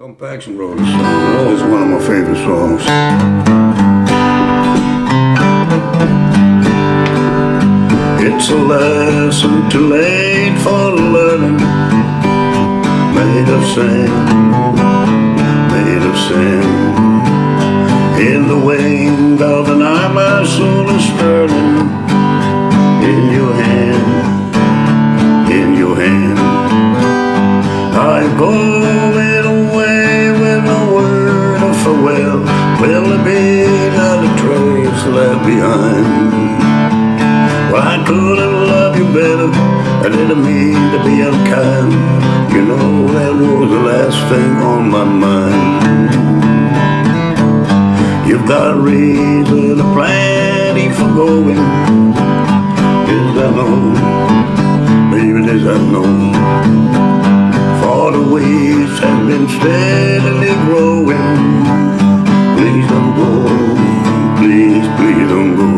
Tom Paxton wrote a song. It's one of my favorite songs. It's a lesson too late for learning. Made of sand, made of sand. In the wind of the night, my soul is turning. In your hand, in your hand. Will there be a trace left behind? Well, I could have loved you better. I didn't mean to be unkind. You know that was the last thing on my mind. You've got a reason plenty for going. Yes, I know. Baby, this I know. Go. Please, please don't go.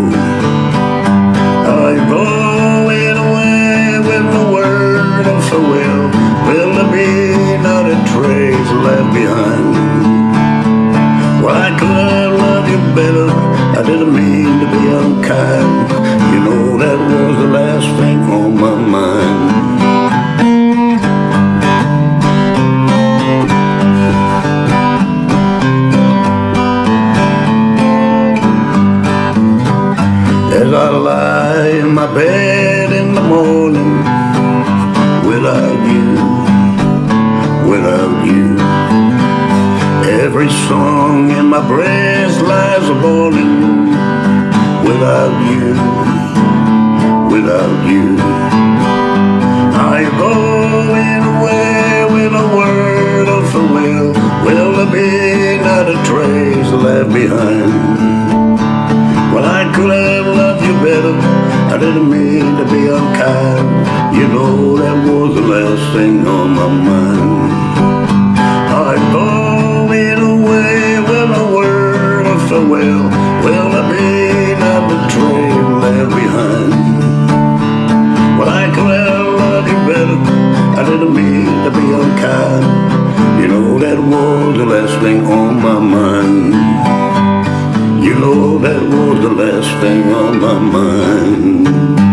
Away with a word of farewell. Will there be not a trace left behind? I loved you better. I didn't mean to be unkind. As I lie in my bed in the morning Without you, without you Every song in my breast lies a mourning Without you, without you I go away with a word of farewell. Will there be not a trace left behind? Well, I could have didn't mean to be unkind. You know that was the last thing on my mind. I'm going away with a word of farewell. Will there be not train left behind? Well, I could have loved better. I didn't mean to be unkind. You know that was the last thing on my mind. Know that was the last thing on my mind